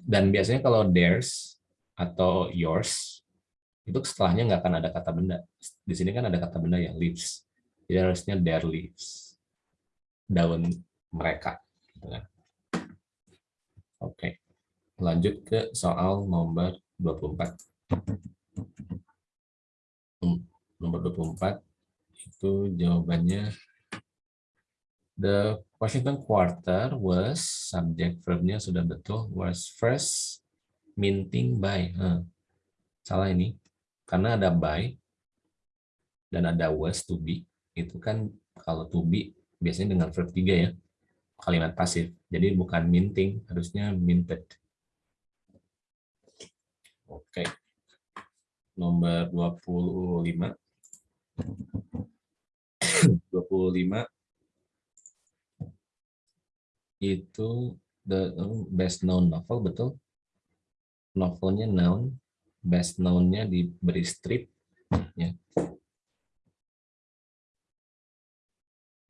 Dan biasanya kalau theirs atau yours itu setelahnya nggak akan ada kata benda. Di sini kan ada kata benda yang leaves. Jadi harusnya their leaves. Daun mereka. Gitu kan. Oke. Lanjut ke soal nomor 24 nomor 24 itu jawabannya the Washington quarter was subject verbnya sudah betul was first minting by huh. salah ini karena ada by dan ada was to be itu kan kalau to be biasanya dengan verb 3 ya. Kalimat pasif. Jadi bukan minting harusnya minted. Oke. Okay. nomor 25 25 itu the oh, best known novel betul? Novelnya noun best known-nya diberi strip ya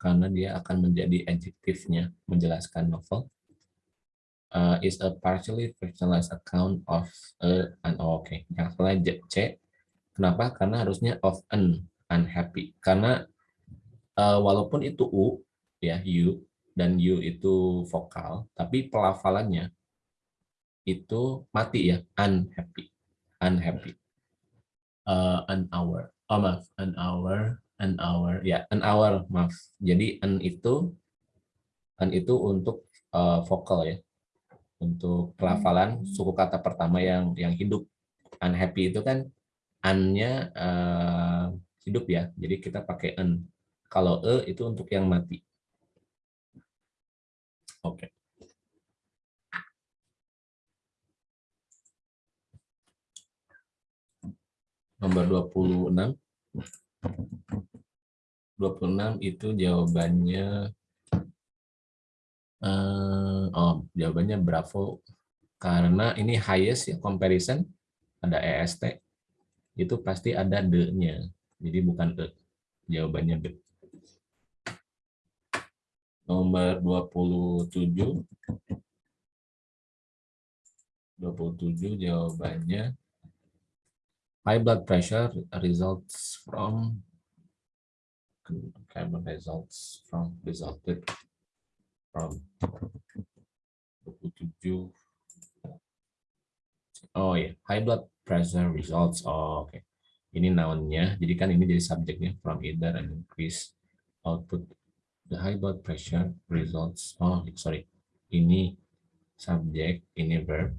karena dia akan menjadi adjektifnya menjelaskan novel uh, is a partially fictionalized account of a an oh, oke okay. yang salah C kenapa karena harusnya of an unhappy karena uh, walaupun itu u ya you dan you itu vokal tapi pelafalannya itu mati ya unhappy unhappy uh, an hour. Oh maaf, an hour, an hour. Ya, an hour, maaf. Jadi an itu an itu untuk uh, vokal ya. Untuk pelafalan suku kata pertama yang yang hidup. Unhappy itu kan an-nya uh, hidup ya. Jadi kita pakai an. Kalau e itu untuk yang mati. Oke. Okay. nomor 26. 26 itu jawabannya uh, oh jawabannya bravo karena ini highest ya comparison ada EST itu pasti ada the-nya. Jadi bukan e. Jawabannya the. Nomor 27. 27 jawabannya high blood pressure results from carbon results from resulted from 27 oh ya yeah. high blood pressure results. Oh, oke okay. ini nounnya. Jadi kan ini jadi subjeknya from either and increase output. The high blood pressure results. Oh sorry. Ini subjek ini verb.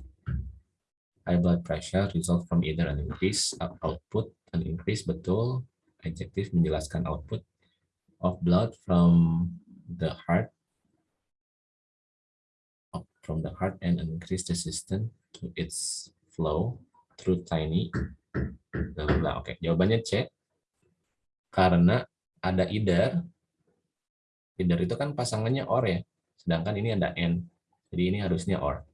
High blood pressure result from either an increase output, an increase. Betul, adjective menjelaskan output of blood from the heart, from the heart and an increased resistance to its flow through tiny. Blah, Oke, okay. jawabannya C. Karena ada either, either itu kan pasangannya or ya, sedangkan ini ada n, jadi ini harusnya or.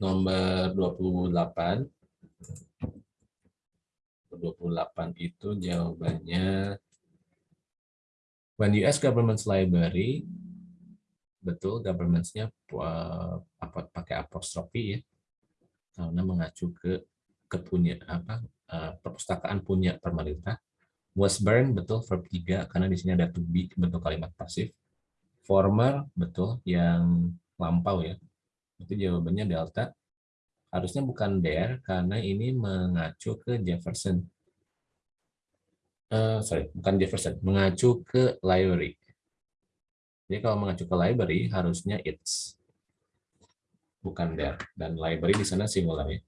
nomor 28. 28 itu jawabannya when US government's library betul government's-nya apa pakai apostrofi ya karena mengacu ke kepunya apa uh, perpustakaan punya pemerintah was burned betul verb 3 karena di sini ada to be bentuk kalimat pasif former betul yang lampau ya itu jawabannya delta. Harusnya bukan there karena ini mengacu ke Jefferson. Uh, sorry, bukan Jefferson, mengacu ke library. Jadi kalau mengacu ke library harusnya it's bukan there dan library di sana singular ya.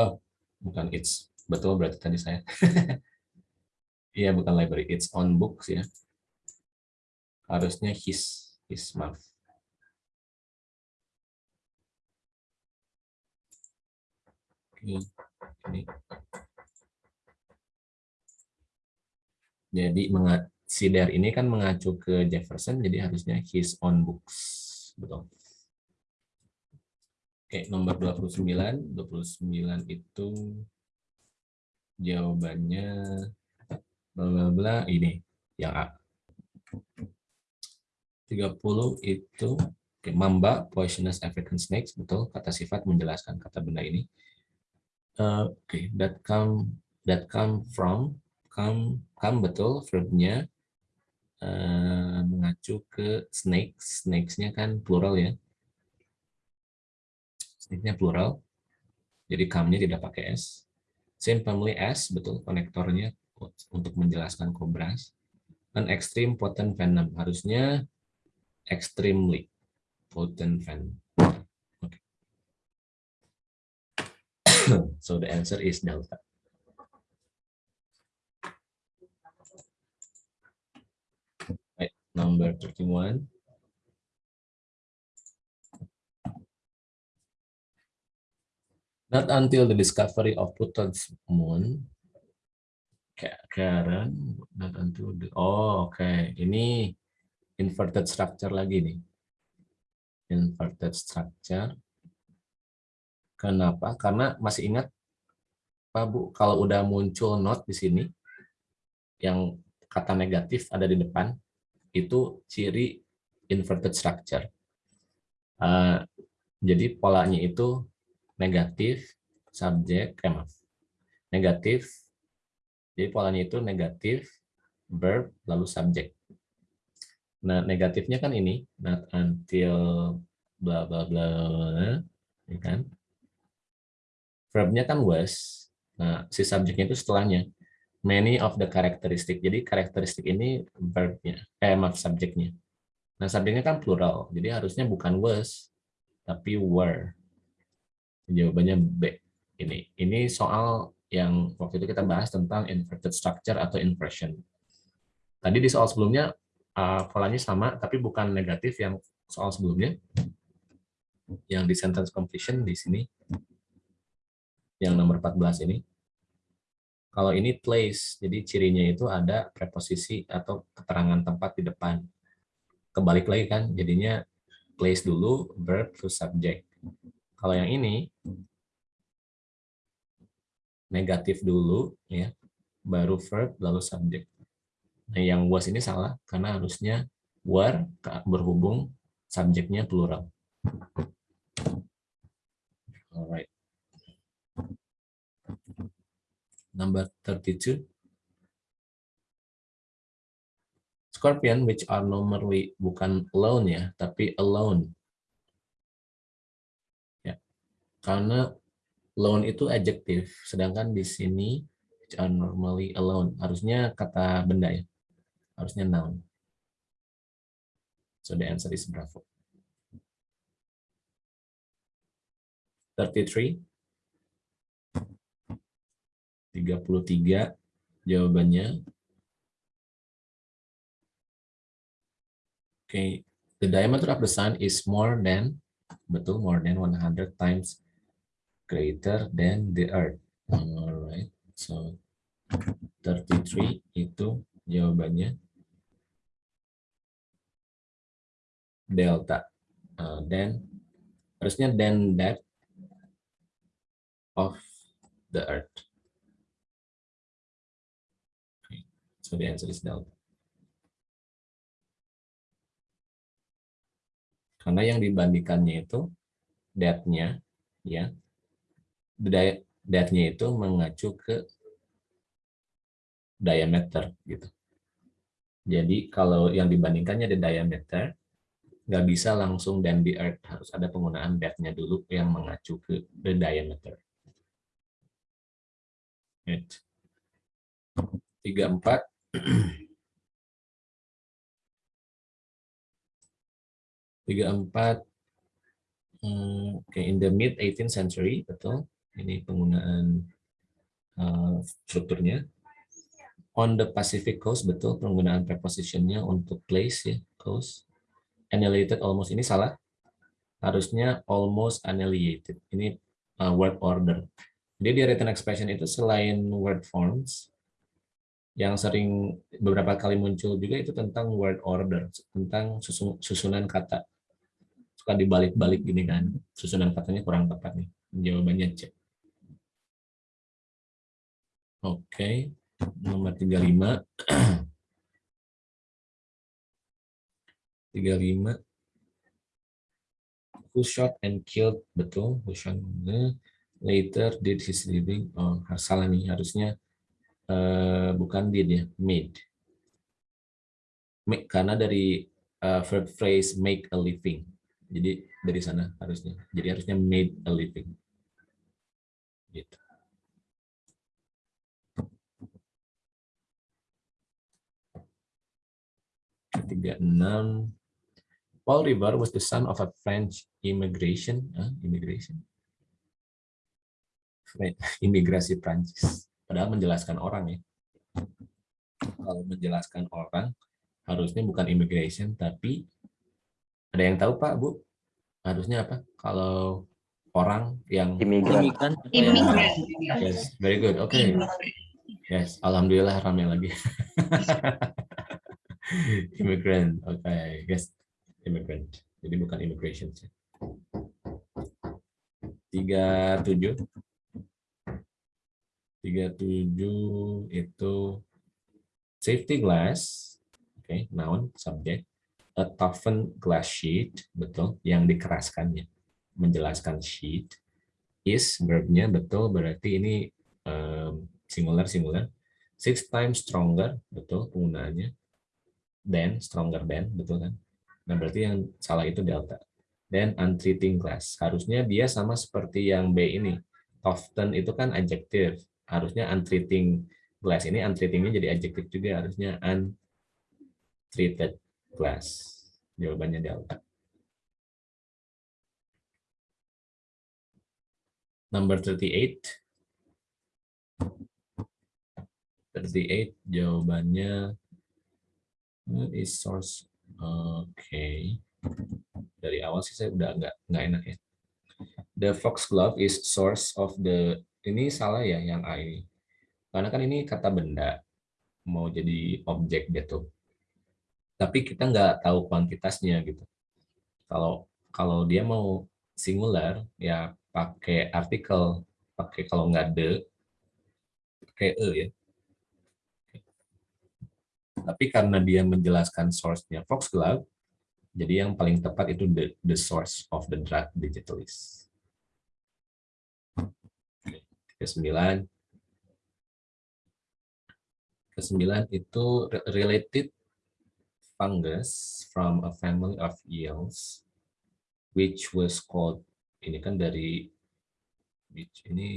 Oh, bukan it's. Betul berarti tadi saya. Iya, bukan library, it's on books ya harusnya his his mouth. Ini. Jadi si there ini kan mengacu ke Jefferson, jadi harusnya his own books. Betul. Oke, nomor 29. 29 itu jawabannya bla bla bla ini yang A. 30 itu okay, mamba poisonous African snakes betul kata sifat menjelaskan kata benda ini. Uh, oke okay, that come that come from come come betul verbnya uh, mengacu ke snakes. Snakesnya kan plural ya. Snake-nya plural. Jadi come-nya tidak pakai s. Same family s betul konektornya untuk menjelaskan kobras. An extreme potent venom. Harusnya extremely potent fan. Okay. so the answer is delta. Right, number 31. Not until the discovery of Pluto's moon, Karen, not until the, oh, okay. ini inverted structure lagi nih. Inverted structure. Kenapa? Karena masih ingat Pak Bu, kalau udah muncul not di sini, yang kata negatif ada di depan, itu ciri inverted structure. Uh, jadi polanya itu negatif, subjek, eh maaf, negatif, jadi polanya itu negatif, verb, lalu subjek Nah, negatifnya kan ini, not until bla bla bla, ya kan? Verbnya kan was. Nah, si subjeknya itu setelahnya. Many of the characteristic. Jadi karakteristik ini verbnya, eh maaf subjeknya. Nah, subjeknya kan plural. Jadi harusnya bukan was, tapi were. Jawabannya B. Ini. Ini soal yang waktu itu kita bahas tentang inverted structure atau inversion. Tadi di soal sebelumnya uh, polanya sama, tapi bukan negatif yang soal sebelumnya. Yang di sentence completion di sini. Yang nomor 14 ini. Kalau ini place, jadi cirinya itu ada preposisi atau keterangan tempat di depan kebalik lagi kan jadinya place dulu verb to subject kalau yang ini negatif dulu ya baru verb lalu subject nah yang was ini salah karena harusnya were berhubung subjeknya plural alright number 32 Scorpion which are normally bukan alone ya, tapi alone. Ya. Karena alone itu adjective, sedangkan di sini which are normally alone harusnya kata benda ya. Harusnya noun. So the answer is bravo. 33 33 jawabannya Okay, the diameter of the sun is more than, betul, more than 100 times greater than the earth. Alright, so 33 itu jawabannya delta. Uh, then harusnya then that of the earth. Okay. So the answer is delta. Karena yang dibandingkannya itu that-nya ya. That-nya itu mengacu ke diameter gitu. Jadi kalau yang dibandingkannya ada diameter, nggak bisa langsung dan di earth. Harus ada penggunaan that-nya dulu yang mengacu ke the diameter. Tiga empat. tiga empat. Hmm, okay, in the mid 18th century betul. Ini penggunaan uh, strukturnya. On the Pacific coast betul penggunaan prepositionnya untuk place ya coast annihilated almost ini salah. Harusnya almost annihilated. Ini uh, word order. Jadi di written expression itu selain word forms yang sering beberapa kali muncul juga itu tentang word order tentang susunan kata. Suka dibalik-balik gini kan susunan katanya kurang tepat nih jawabannya C. Oke nomor 35 35 who shot and killed betul who shot later did his living oh salah nih harusnya uh, bukan did ya made karena dari uh, verb phrase make a living jadi dari sana harusnya. Jadi harusnya made a living. Gitu. Ketiga enam. Paul River was the son of a French immigration, uh, immigration, imigrasi Prancis. Padahal menjelaskan orang ya. Kalau menjelaskan orang, harusnya bukan immigration, tapi ada yang tahu Pak, Bu? Harusnya apa? Kalau orang yang imigran. Imigran. Yes, very good. Oke. Okay. Yes, alhamdulillah ramai lagi. immigrant. Oke, okay. yes. Immigrant. Jadi bukan immigration. Tiga tujuh. Tiga tujuh itu safety glass. Oke, okay, noun, subject a toughened glass sheet, betul, yang dikeraskannya, menjelaskan sheet, is verbnya betul, berarti ini um, singular singular, six times stronger, betul penggunaannya, than, stronger than, betul kan? Nah, berarti yang salah itu delta. Then untreating class. Harusnya dia sama seperti yang B ini. Often itu kan adjective. Harusnya untreating class. Ini untreatingnya jadi adjective juga. Harusnya untreated class. Jawabannya delta. Number 38. 38 jawabannya what is source oke. Dari awal sih saya udah nggak nggak enak ya. The foxglove is source of the ini salah ya yang I karena kan ini kata benda mau jadi objek gitu tapi kita nggak tahu kuantitasnya gitu. Kalau kalau dia mau singular ya pakai artikel pakai kalau nggak the pakai e ya tapi karena dia menjelaskan source-nya Foxglove, jadi yang paling tepat itu the, the source of the drug digitalis. Kesembilan. Kesembilan itu related fungus from a family of eels, which was called, ini kan dari, which ini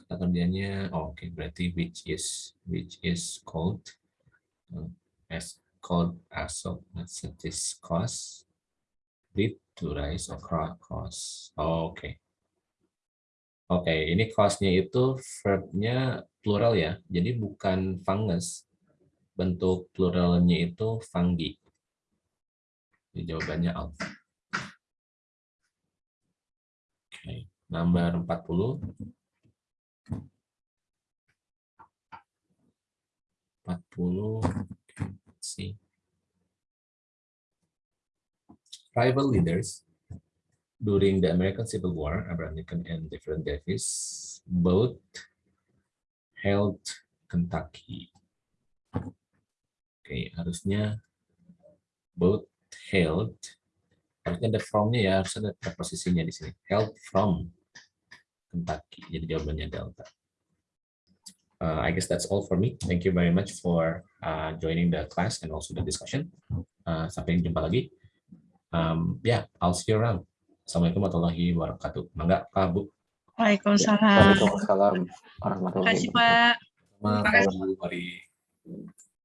kata kerjanya, oh, oke okay, berarti which is, which is called as called as of this cost lead to rise of cost. Oh, Oke. Okay. Oke, okay, ini costnya itu verbnya plural ya, jadi bukan fungus. Bentuk pluralnya itu fungi. Jadi jawabannya alpha. Oke, okay. nomor 40. 40 see. Rival leaders during the American Civil War Abraham Lincoln and different Davis both held Kentucky. Oke okay, harusnya both held harusnya ada from-nya ya harus ada preposisinya di sini. Held from Kentucky jadi jawabannya delta uh, I guess that's all for me. Thank you very much for uh, joining the class and also the discussion. Uh, sampai jumpa lagi. Um, yeah, I'll see you around. Assalamualaikum warahmatullahi wabarakatuh. Mangga, Kak Bu. Waalaikumsalam. Waalaikumsalam warahmatullahi Terima kasih, Pak. Terima kasih.